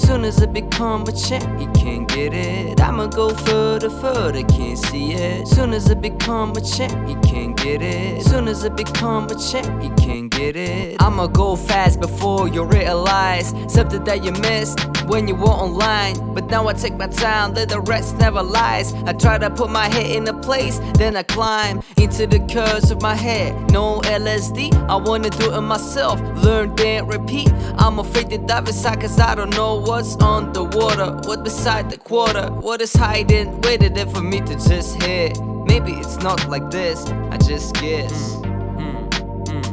Soon as I become a champ, you can't get it. I'ma go further, further, can't see it. Soon as I become a champ, you can't get it. Soon as I become a champ, you can't get it. I'ma go fast before you realize something that you missed when you were online. But now I take my time, let the rest never lies. I try to put my head in a place, then I climb into the curves of my head. No LSD, I wanna do it myself. Learn, then repeat. I'm afraid to dive inside cause I don't know what's underwater. What beside the quarter? What is hiding? Waiting there for me to just hit. Maybe it's not like this, I just guess.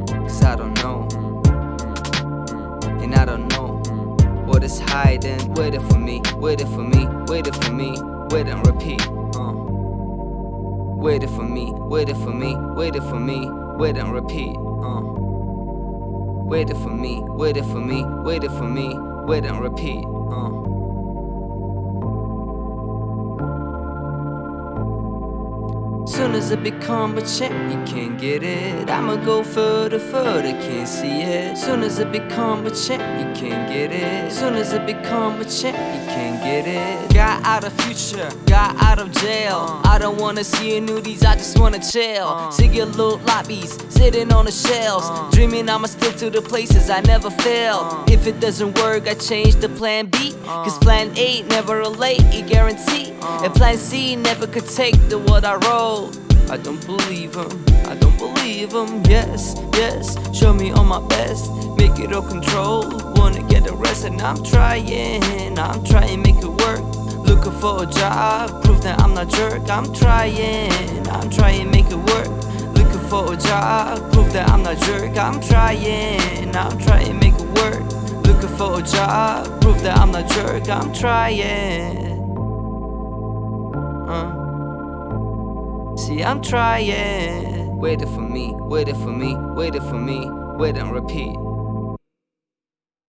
Cause I don't know. And I don't know what is hiding. Waiting for me, waiting for me, waiting for me, wait and repeat. Waiting for me, waiting for me, waiting for me, wait and repeat. Uh. Waiting for me, waiting for me, waiting for me, wait and repeat. Uh. Soon as I become a champ, you can't get it. I'ma go further, further, can't see it. Soon as I become a champ, you can't get it. Soon as I become a champ, you can't get it. Got out of future, got out of jail. I don't wanna see nudies, I just wanna chill. Uh. See your little lobbies, sitting on the shelves. Uh. Dreaming I'ma stick to the places I never failed. Uh. If it doesn't work, I change the plan B. Cause plan A never relate, it guarantee. And plan C never could take the what I I don't believe him, I don't believe him. Yes, yes, show me all my best, make it all control. Wanna get arrested, and I'm trying, I'm trying, make it work. Looking for a job, prove that I'm not jerk. I'm trying, I'm trying, make it work. Looking for a job, prove that I'm not jerk. I'm trying, I'm trying, make it work. Looking for a job, prove that I'm not jerk. I'm trying. Uh. See, I'm trying. Waiting for me, waiting for me, waiting for me, wait and repeat.